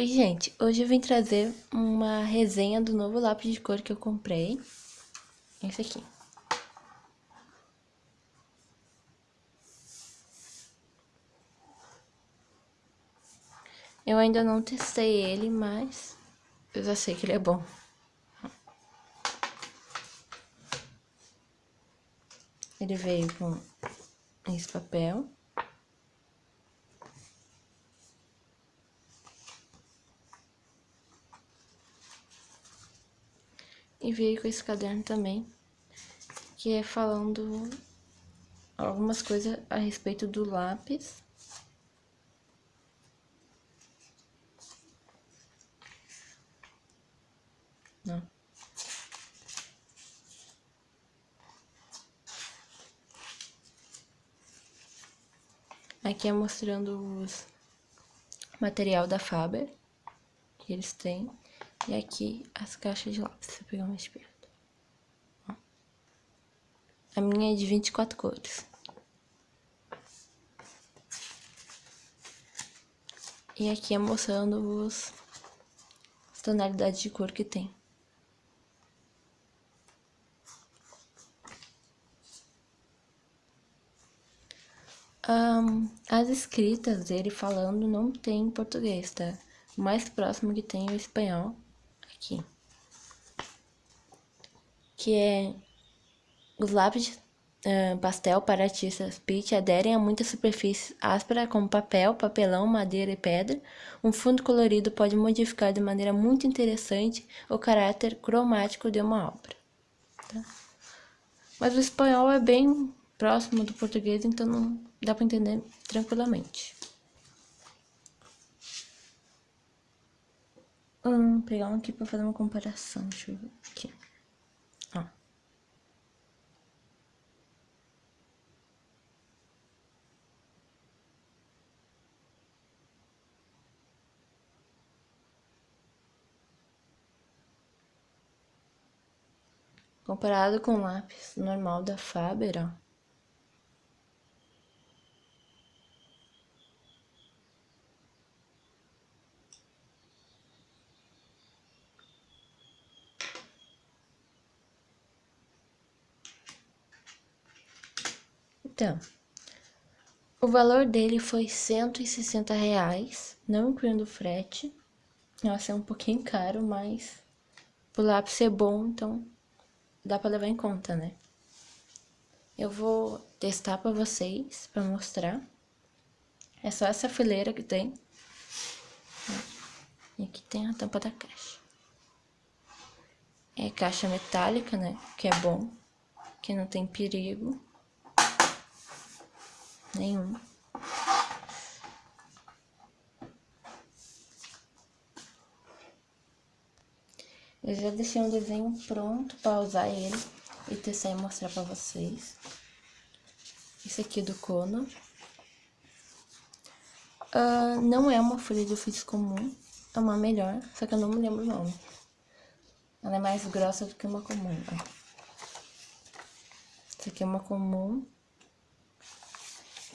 Oi, gente. Hoje eu vim trazer uma resenha do novo lápis de cor que eu comprei. Esse aqui. Eu ainda não testei ele, mas eu já sei que ele é bom. Ele veio com esse papel. E veio com esse caderno também, que é falando algumas coisas a respeito do lápis. Não. Aqui é mostrando os material da Faber que eles têm. E aqui as caixas de lápis, se pegar mais perto. A minha é de 24 cores. E aqui é mostrando os, as tonalidades de cor que tem. Um, as escritas dele falando não tem em português, tá? O mais próximo que tem é o espanhol aqui. Que é os lápis uh, pastel para artistas pitch aderem a muitas superfícies ásperas como papel, papelão, madeira e pedra. Um fundo colorido pode modificar de maneira muito interessante o caráter cromático de uma obra. Tá? Mas o espanhol é bem próximo do português, então não dá para entender tranquilamente. Hum, pegar um aqui pra fazer uma comparação. Deixa eu ver aqui. Ó. Comparado com o lápis normal da Faber, ó. Então, o valor dele foi 160 reais, não incluindo frete. Nossa, é um pouquinho caro, mas o lápis ser bom, então dá pra levar em conta, né? Eu vou testar pra vocês, pra mostrar. É só essa fileira que tem. E aqui tem a tampa da caixa. É caixa metálica, né? Que é bom, que não tem perigo nenhum. Eu já deixei um desenho pronto para usar ele e testar e mostrar para vocês. Esse aqui é do Cono. Uh, não é uma folha de ofício comum, é uma melhor, só que eu não me lembro o nome. Ela é mais grossa do que uma comum, ó. Essa aqui é uma comum.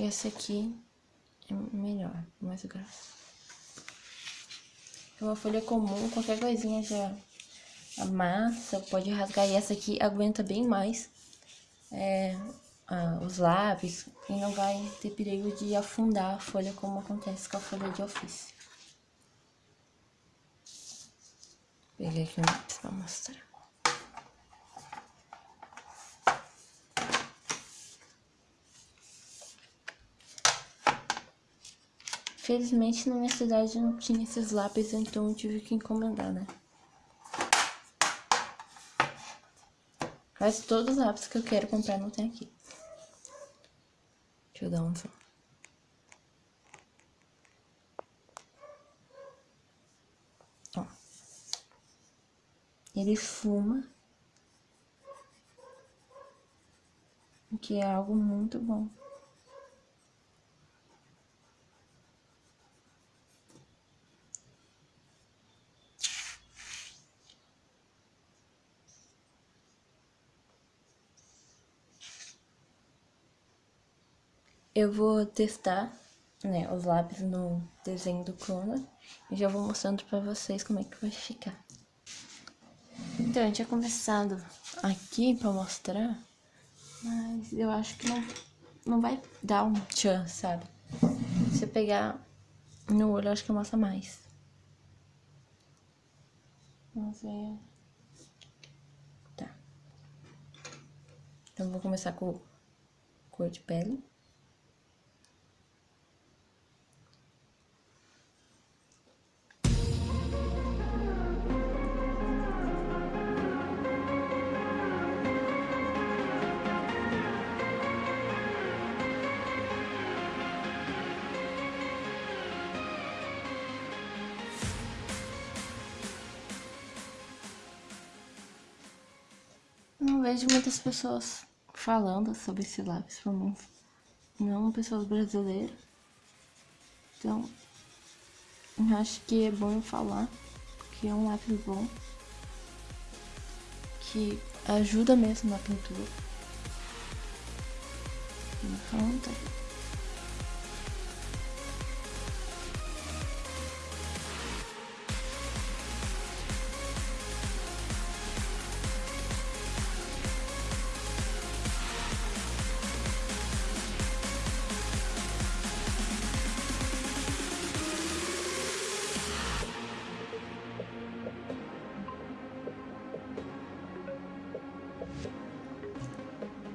Esse aqui é melhor, mais grosso. É uma folha comum, qualquer coisinha já amassa, pode rasgar. E essa aqui aguenta bem mais é, ah, os lápis e não vai ter perigo de afundar a folha como acontece com a folha de ofício. Peguei aqui pra mostrar. Felizmente na minha cidade não tinha esses lápis, então eu tive que encomendar, né? Mas todos os lápis que eu quero comprar não tem aqui. Deixa eu dar um som. Ó. Ele fuma. O que é algo muito bom. Eu vou testar né, os lápis no desenho do clone e já vou mostrando pra vocês como é que vai ficar. Então, eu tinha começado aqui pra mostrar, mas eu acho que não, não vai dar um tchan, sabe? Se eu pegar no olho, eu acho que mostra mais. Vamos ver. Tá. Então, vou começar com cor de pele. Não vejo muitas pessoas falando sobre esse lápis, menos não pessoas brasileiras. Então, eu acho que é bom eu falar que é um lápis bom, que ajuda mesmo na pintura. Então, tá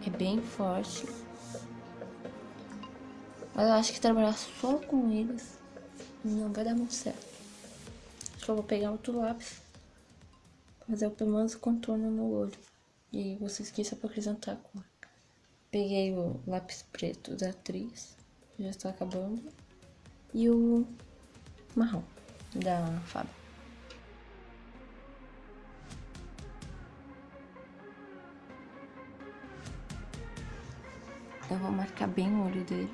É bem forte. Mas eu acho que trabalhar só com eles não vai dar muito certo. Acho que eu vou pegar outro lápis. Fazer pelo menos o contorno no olho. E vocês quis só pra acrescentar a cor. Peguei o lápis preto da atriz. Já está acabando. E o marrom da Fábio. Eu vou marcar bem o olho dele.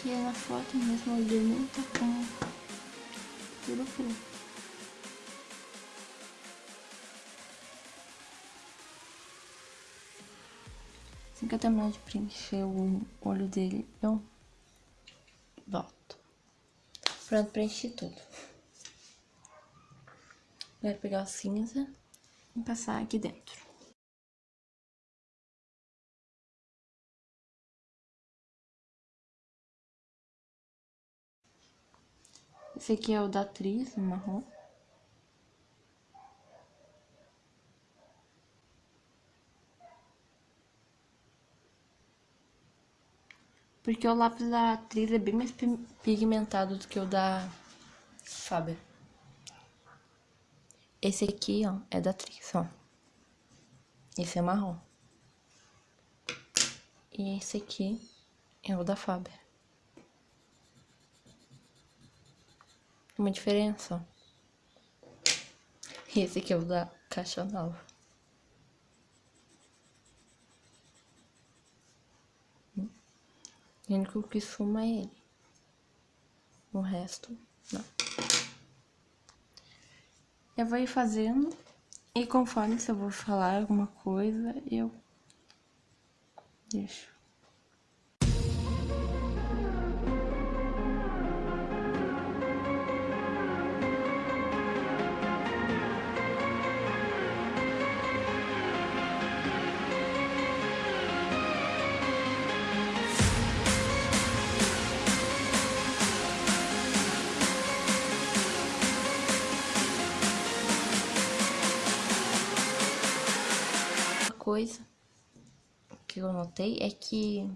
Que na foto mesmo o olho dele não tá com tudo preto. Assim que eu terminar de preencher o olho dele, eu volto. Pronto, preenchi tudo. Agora pegar o cinza e passar aqui dentro. Esse aqui é o da atriz, marrom. Porque o lápis da atriz é bem mais pigmentado do que o da Faber. Esse aqui, ó, é da atriz, ó. Esse é marrom. E esse aqui é o da Faber. Uma diferença, ó. E esse aqui é o da Caixa Nova. O único que suma é ele. O resto, não. Eu vou ir fazendo e conforme se eu vou falar alguma coisa, eu deixo. Coisa que eu notei é que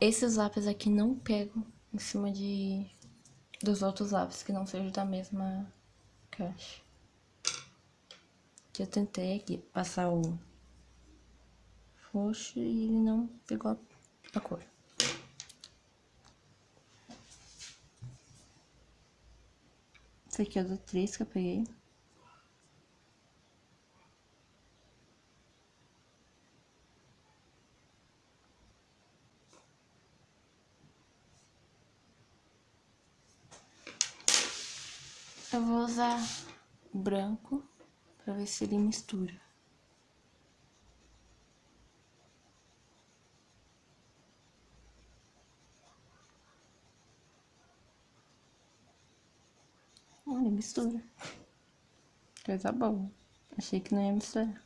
esses lápis aqui não pegam em cima de dos outros lápis que não sejam da mesma caixa. Que eu tentei aqui passar o roxo e ele não pegou a cor. Esse aqui é do 3 que eu peguei. Eu vou usar branco para ver se ele mistura. Olha, mistura. Coisa boa. Achei que não ia misturar.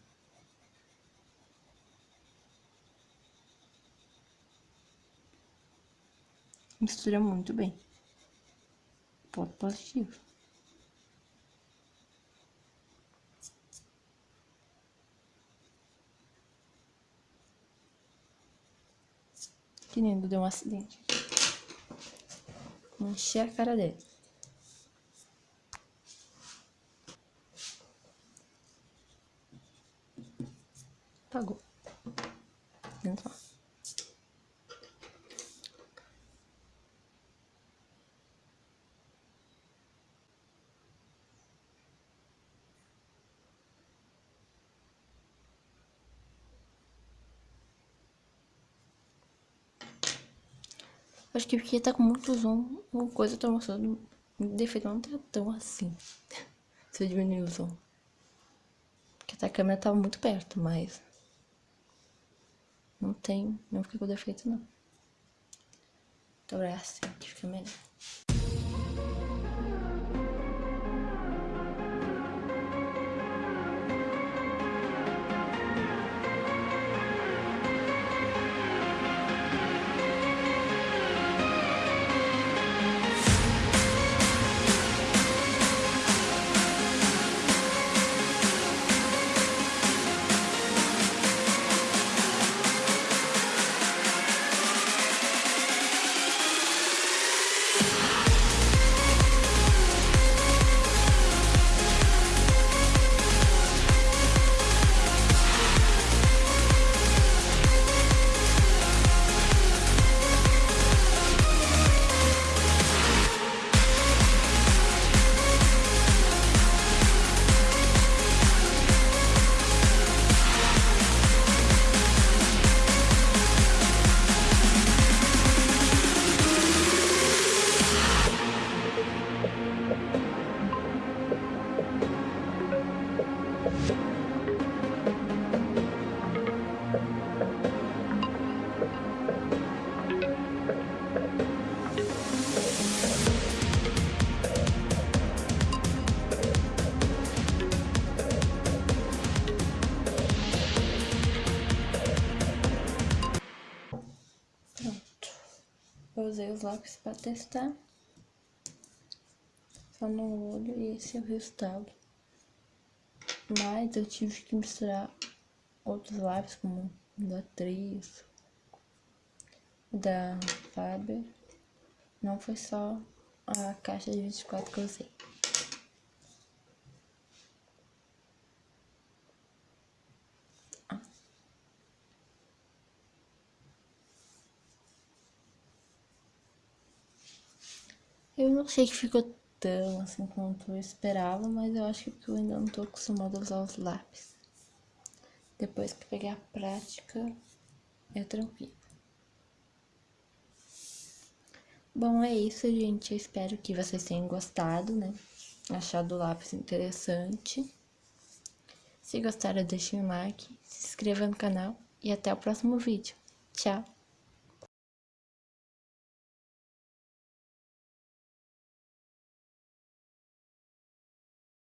Mistura muito bem. Ponto positivo. Que deu um acidente. Encher a cara dele. Acho que porque tá com muito zoom, uma coisa tá mostrando. Defeito não tá tão assim. Se eu diminuir o zoom. Porque a câmera tava muito perto, mas. Não tem. Não fica com defeito, não. Então é assim que fica melhor. Lápis para testar. Só no olho e esse é o resultado. Mas eu tive que misturar outros lápis, como da Tris, da Faber. Não foi só a caixa de 24 que eu usei. Sei que ficou tão assim quanto eu esperava, mas eu acho que eu ainda não tô acostumada a usar os lápis. Depois que pegar a prática, é tranquilo. Bom, é isso, gente. Eu espero que vocês tenham gostado, né? Achado o lápis interessante. Se gostaram, deixem um like, se inscreva no canal e até o próximo vídeo. Tchau!